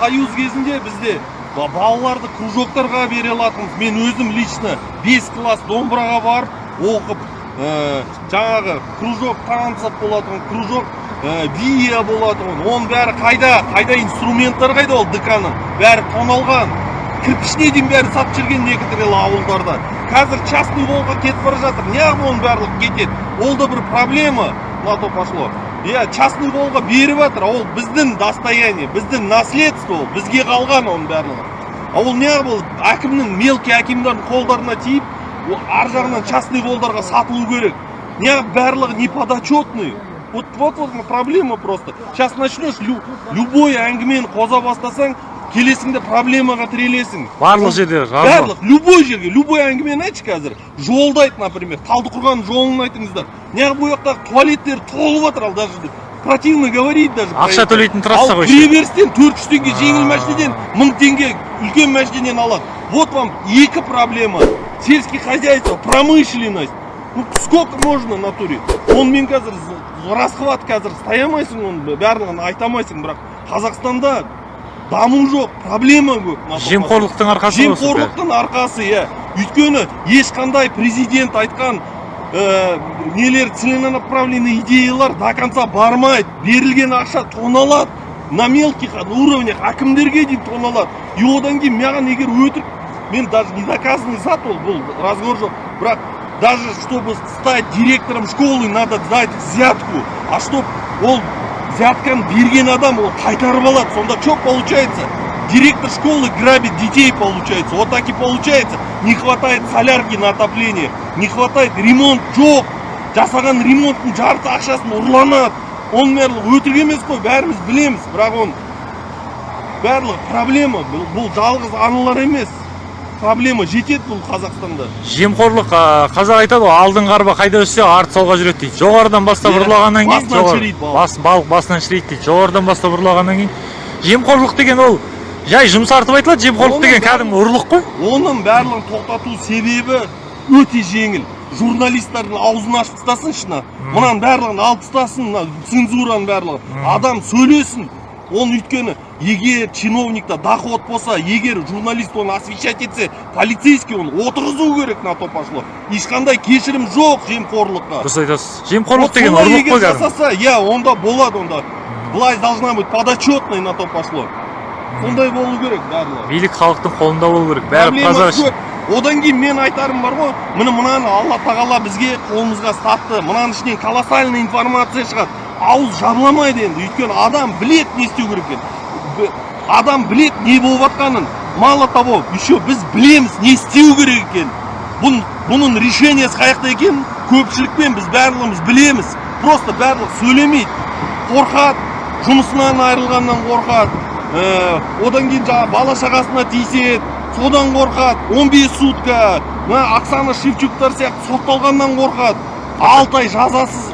союз кезінде бізде ба- балаларды кружоктарға бере алатынбыз. Мен өзім лично 5 класс домбыраға барып оқып ә, жаңағы кружок танцев болатын кружок ә, вия болатын оның бәрі қайда? Қайда инструменттар қайда ол дк ның бәрі тоналған. Кірпішіне дейін бәрі сатып жүрген некоторые ауылдарда қазір частный волға кетіп бара жатыр. Неғып оның барлығы кетеді? Ол да бір проблема. На то пошло. Иә частный волға беріп жатыр ол біздің достояние біздің наследство ол бізге қалған оның барлығы. А ол неғып ол әкімнің мелкий әкімдердің қолдарына тиіп ол ар жағынан частный волдарға сатылу керек. Неғып барлығы неподотчетный вот вот вот проблема просто. Сейчас начнешь лю- любой әңгімені қоза бастасаң келесіңде проблемаға тірелесің. Барлық жерде барлық любой жерге любой әңгімені айтшы қазір. Жолды айт например талдықорған жолын айтыңыздар. Неғып бұл жақтағы туалеттер толып жатыр ал даже противно говорить даже Ақша төлейтін трасса ал ғой кіреберістен төрт жүз теңге жеңіл машинеден мың теңге үлкен машинеден алады. Вот вам екі проблема. Сельский хозяйство промышленность. Ну сколько можно в натуре онымен қазір расхват қазір ұстай алмайсың оның барлығын айта алмайсың бірақ қазақстанда даму жоқ проблема көп. Жемқорлықтың арқасы жемқорлықтың арқасы иә. Өйткені ешқандай президент айтқан ә, нелер целенаправленный идеялар до конца бармайды. Берілген ақша тоналады на мелких уровнях әкімдерге дейін тоналады. И одан кейін маған егер өтірік мен даже не доказанный зат ол бұл разговор жоқ. Бірақ даже чтобы стать директором школы надо дать взятку. А чтоб ол взятканы берген адам ол қайтарып алады. Сонда что получается? Директор школы грабит детей получается. Вот так и получается. Не хватает солярки на отопление не хватает ремонт жоқ. Жасаған ремонттың жарты ақшасын ұрланады. Оның барлығы өтірік емес қой бәріміз білеміз бірақ оны барлығы проблема. Бұл жалғыз аналар емес. Проблема жетеді бұл қазақстанда. Жемқорлық қазақ айтады ғой алдыңғы арба қайда өссе арты солға жүреді дейді. Жоғарыдан бастап ұрлағаннан кейін басынан балық. бас балық басынан шіриді дейді. Жоғарыдан бастап ұрлағаннан кейін жемқорлық деген ол жай жұмсартып айтылады жемқорлық деген кәдімгі ұрлық қой. Оның барлығын тоқтату себебі өте жеңіл. Журналистердің аузын ашып тастасыншы мына мынаның барлығын алып тастасын мына цензураның барлығы адам сөйлесін оны өйткені егер чиновникта доход болса егер журналист оны освещать етсе полицейский оны отырғызу керек на то пошло. Ешқандай кешірім жоқ жемқорлыққа. Дұрыс айтасыз. Жемқорлық деген ұрлық қой жасаса иә онда болады онда. Власть должна быть подотчетной на то пошло. Сондай болу керек барлығы. Билік халықтың қолында болу керек. Бәрі көп одан кейін мен айтарым бар ғой. Міне мынаны алла тағала бізге қолымызға ұстатты мынаның ішінен колоссальный информация шығады. Ауыз жабыламайды енді. Өйткені адам білет не істеу керек екенін. Адам білет не болып жатқанын. Мало того еще біз білеміз не істеу керек екенін. Бұның бұның решениесі қай жақта екенін көпшілікпен біз барлығымыз білеміз. Просто барлығы сөйлемейді. Қорқады. Жұмысынан айырылғаннан қорқады. Ә, одан кейін жаңағы бала шағасына тиіседі. Содан қорқады. 15 сутка. Мына оксана шевчуктар сияқты сотталғаннан қорқады. Алты ай жазасыз.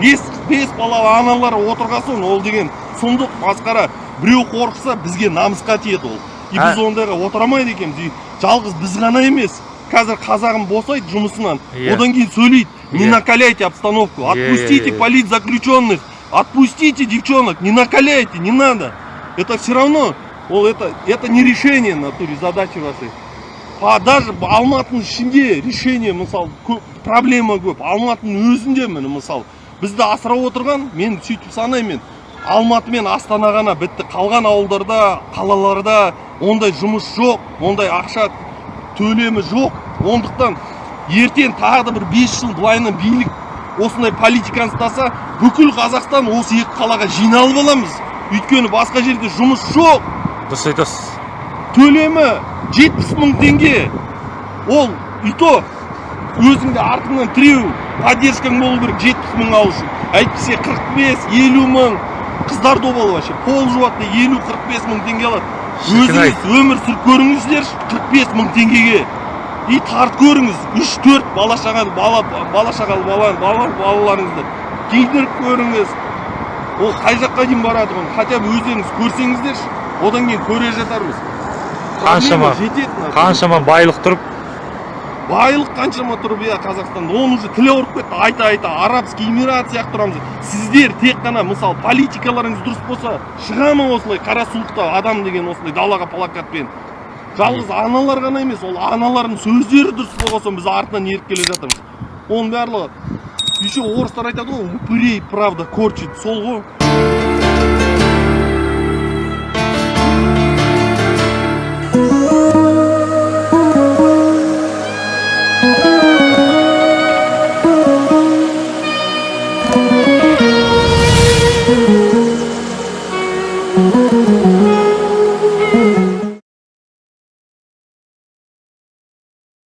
Бес бес балалы аналар отырғасын ол деген сұмдық масқара біреу қорықса бізге намысқа тиеді ол. И біз ондайға отыра алмайды екенбіз. И жалғыз біз ғана емес қазір қазағым босайды жұмысынан. Иә. одан кейін сөйлейді. Не Иә. накаляйте обстановку Иә, иә, отпустите иә. политзаключенных отпустите девчонок не накаляйте не надо это все равно ол это это не решение натуре задачи вашей а даже алматының ішінде решение мысалы көп проблема көп. Алматының өзінде міне мысалы бізді асырап отырған мен сөйтіп санаймын. Алматы мен астана ғана бітті. Қалған ауылдарда қалаларда ондай жұмыс жоқ ондай ақша төлемі жоқ. Ондықтан ертең тағы да бір 5 жыл былайынан билік осындай политиканы ұстаса бүкіл қазақстан осы екі қалаға жиналып аламыз. Өйткені басқа жерде жұмыс жоқ. Дұрыс айтасыз. Төлемі 70 мың теңге. Ол и то өзіңде артыңнан тіреу. Поддержкаң болу керек 70 мың алу үшін әйтпесе 45 50 мың. Қыздар добалы вообще. Пол жуады 50-45 мың теңге алады. Өзіңіз өмір сүріп көріңіздерші 45 мың теңгеге. И тартып көріңіз 3-4 бала шаға бала бала шағалы бала, бала балаларыңызды киіндіріп көріңіз. Ол қай жаққа дейін барады оны? Хотя бы өздеріңіз көрсеңіздерші. Одан кейін көре жатармыз. Қаншама- жетеді қаншама байлық тұрып байлық қаншама тұрып иә қазақстанда оны уже тілі ауырып кетті. Айта айта арабский эмират сияқты тұрамыз. Сіздер тек қана мысалы политикаларыңыз дұрыс болса шыға ма осылай қара суықта адам деген осылай далаға плакатпен. Жалғыз аналар ғана емес ол аналардың сөздері дұрыс болған соң біз артынан еріп келе жатырмыз. Оның барлығы еще орыстар айтады ғой упырей правда корчит сол ғой